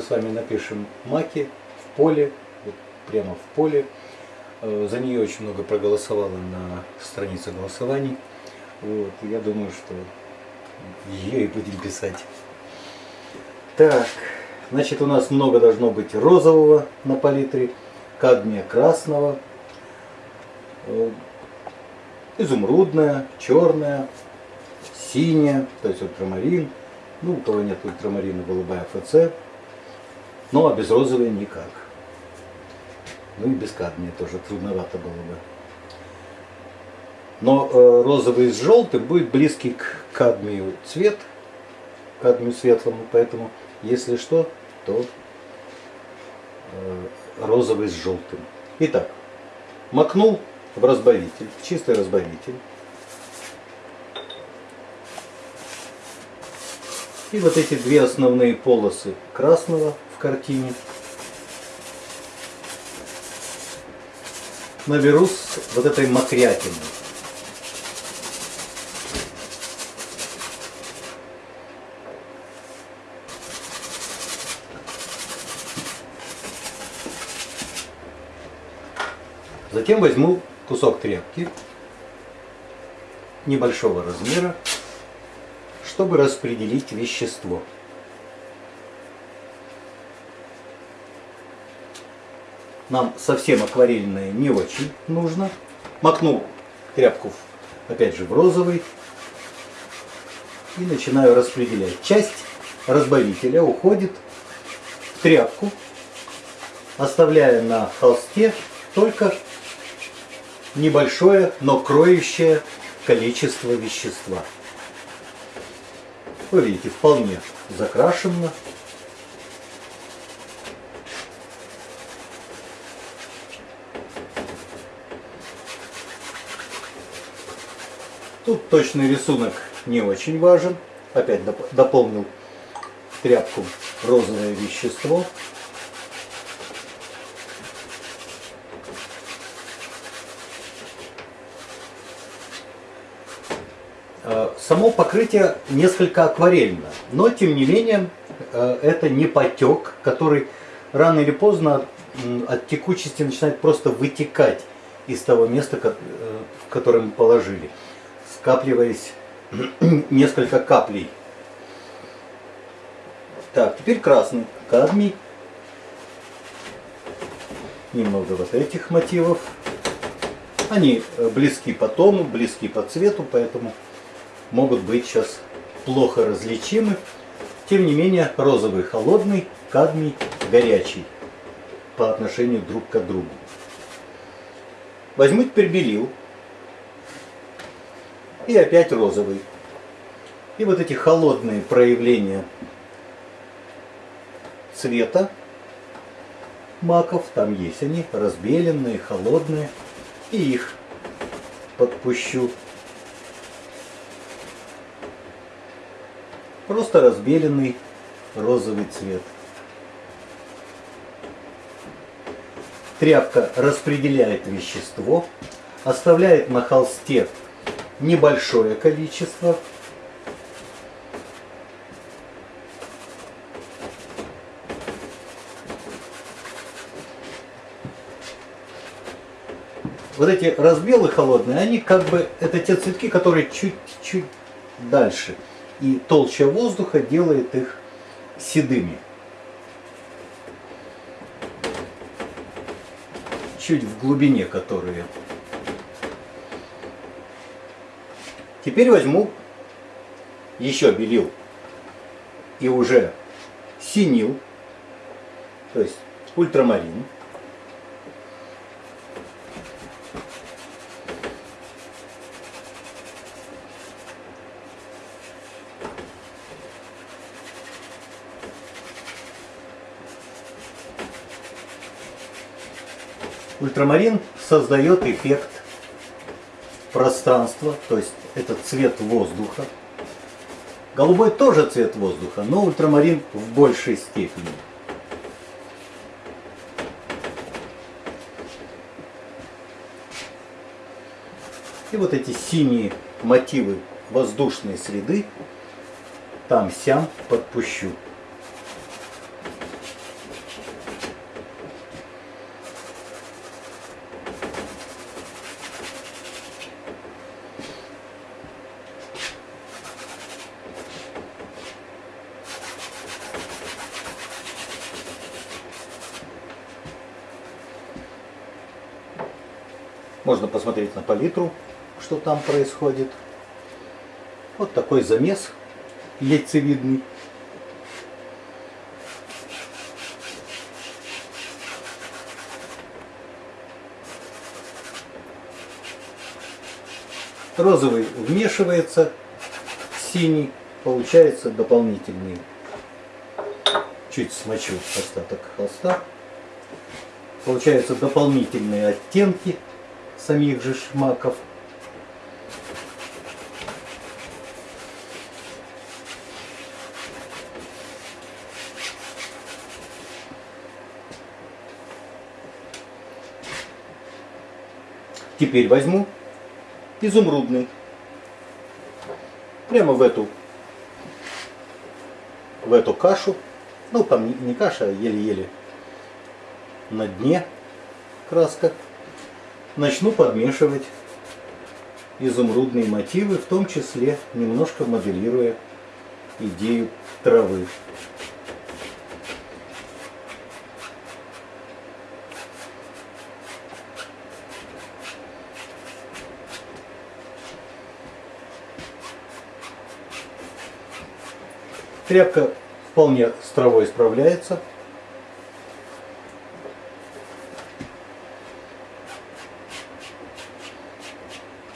с вами напишем маки в поле, вот прямо в поле. Э, за нее очень много проголосовало на странице голосований. Вот, я думаю, что ее и будем писать. Так, значит у нас много должно быть розового на палитре, кадмия красного, э, изумрудная, черная, синяя, то есть ультрамарин. Ну, у кого нет ультрамарина, голубая ФЦ. Ну, а без розовой никак. Ну и без кадмия тоже трудновато было бы. Но э, розовый с желтым будет близкий к кадмию цвет, кадмию светлому, поэтому если что, то э, розовый с желтым. Итак, макнул в разбавитель, чистый разбавитель. И вот эти две основные полосы красного в картине наберу с вот этой мокрятиной. Затем возьму кусок тряпки небольшого размера, чтобы распределить вещество. Нам совсем акварельное не очень нужно. Макну тряпку, опять же, в розовый. И начинаю распределять. Часть разбавителя уходит в тряпку, оставляя на холсте только небольшое, но кроющее количество вещества. Вы видите, вполне закрашено. Тут точный рисунок не очень важен. Опять дополнил тряпку розовое вещество. Э, само покрытие несколько акварельно, но тем не менее э, это не потек, который рано или поздно от текучести начинает просто вытекать из того места, э, в которое мы положили, скапливаясь несколько каплей. Так, теперь красный кадмий. Немного вот этих мотивов. Они близки по тону, близки по цвету, поэтому могут быть сейчас плохо различимы. Тем не менее, розовый холодный, кадмий горячий по отношению друг к другу. Возьму теперь белил. И опять розовый. И вот эти холодные проявления цвета маков, там есть они, разбеленные, холодные. И их подпущу Просто разбеленный розовый цвет. Тряпка распределяет вещество, оставляет на холсте небольшое количество. Вот эти разбелы холодные, они как бы, это те цветки, которые чуть-чуть дальше и толща воздуха делает их седыми. Чуть в глубине которые. Теперь возьму еще белил и уже синил, то есть ультрамарин. Ультрамарин создает эффект пространства, то есть это цвет воздуха. Голубой тоже цвет воздуха, но ультрамарин в большей степени. И вот эти синие мотивы воздушной среды там-сям подпущу. Можно посмотреть на палитру, что там происходит. Вот такой замес яйцевидный. Розовый вмешивается, синий получается дополнительный. Чуть смочу остаток холста. Получаются дополнительные оттенки самих же шмаков. Теперь возьму изумрудный. Прямо в эту, в эту кашу. Ну, там не, каша, а еле-еле на дне краска. Начну подмешивать изумрудные мотивы, в том числе немножко моделируя идею травы. Тряпка вполне с травой справляется.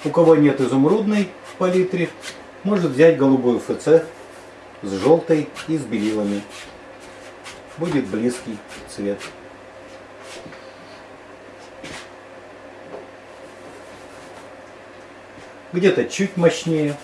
У кого нет изумрудной палитры, может взять голубую ФЦ с желтой и с белилами. Будет близкий цвет. Где-то чуть мощнее,